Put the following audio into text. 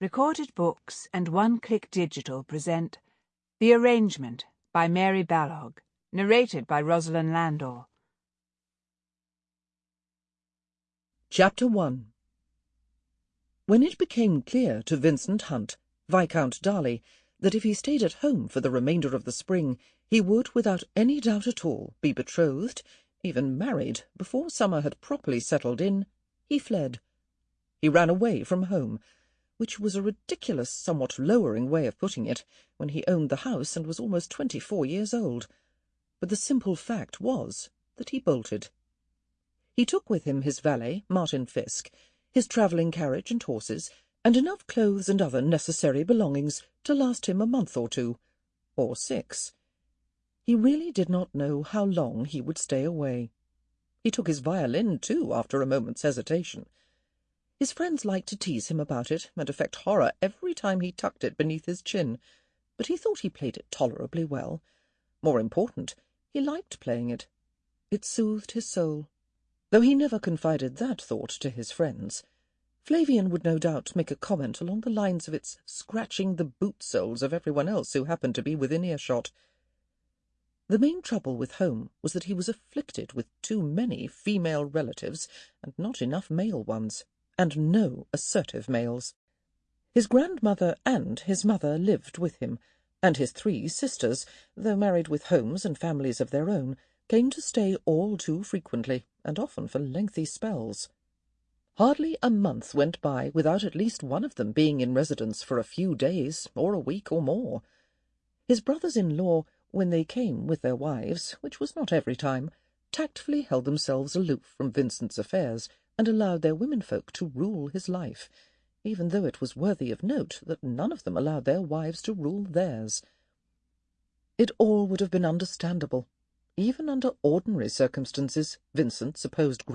Recorded Books and One Click Digital present The Arrangement by Mary Balogh, narrated by Rosalind Landor. Chapter 1 When it became clear to Vincent Hunt, Viscount Darleigh, that if he stayed at home for the remainder of the spring he would, without any doubt at all, be betrothed, even married, before summer had properly settled in, he fled. He ran away from home which was a ridiculous, somewhat lowering way of putting it, when he owned the house and was almost twenty-four years old. But the simple fact was that he bolted. He took with him his valet, Martin Fisk, his travelling carriage and horses, and enough clothes and other necessary belongings to last him a month or two, or six. He really did not know how long he would stay away. He took his violin, too, after a moment's hesitation. His friends liked to tease him about it and affect horror every time he tucked it beneath his chin, but he thought he played it tolerably well. More important, he liked playing it. It soothed his soul, though he never confided that thought to his friends. Flavian would no doubt make a comment along the lines of its scratching the boot soles of everyone else who happened to be within earshot. The main trouble with home was that he was afflicted with too many female relatives and not enough male ones and no assertive males. His grandmother and his mother lived with him, and his three sisters, though married with homes and families of their own, came to stay all too frequently, and often for lengthy spells. Hardly a month went by without at least one of them being in residence for a few days, or a week, or more. His brothers-in-law, when they came with their wives, which was not every time, tactfully held themselves aloof from Vincent's affairs, and allowed their womenfolk to rule his life, even though it was worthy of note that none of them allowed their wives to rule theirs. It all would have been understandable. Even under ordinary circumstances, Vincent supposed